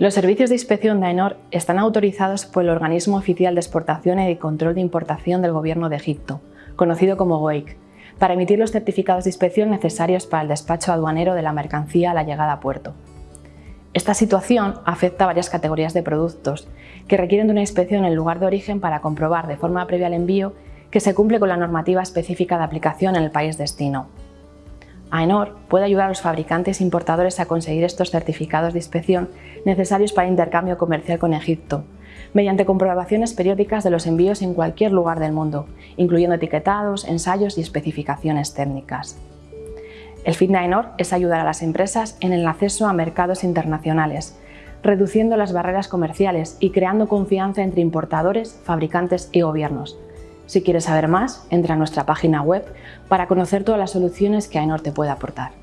Los servicios de inspección de AENOR están autorizados por el Organismo Oficial de Exportación y Control de Importación del Gobierno de Egipto, conocido como GOEIC, para emitir los certificados de inspección necesarios para el despacho aduanero de la mercancía a la llegada a puerto. Esta situación afecta a varias categorías de productos que requieren de una inspección en el lugar de origen para comprobar de forma previa al envío que se cumple con la normativa específica de aplicación en el país destino. AENOR puede ayudar a los fabricantes e importadores a conseguir estos certificados de inspección necesarios para intercambio comercial con Egipto, mediante comprobaciones periódicas de los envíos en cualquier lugar del mundo, incluyendo etiquetados, ensayos y especificaciones técnicas. El fin de AENOR es ayudar a las empresas en el acceso a mercados internacionales, reduciendo las barreras comerciales y creando confianza entre importadores, fabricantes y gobiernos, si quieres saber más, entra a nuestra página web para conocer todas las soluciones que AENOR te puede aportar.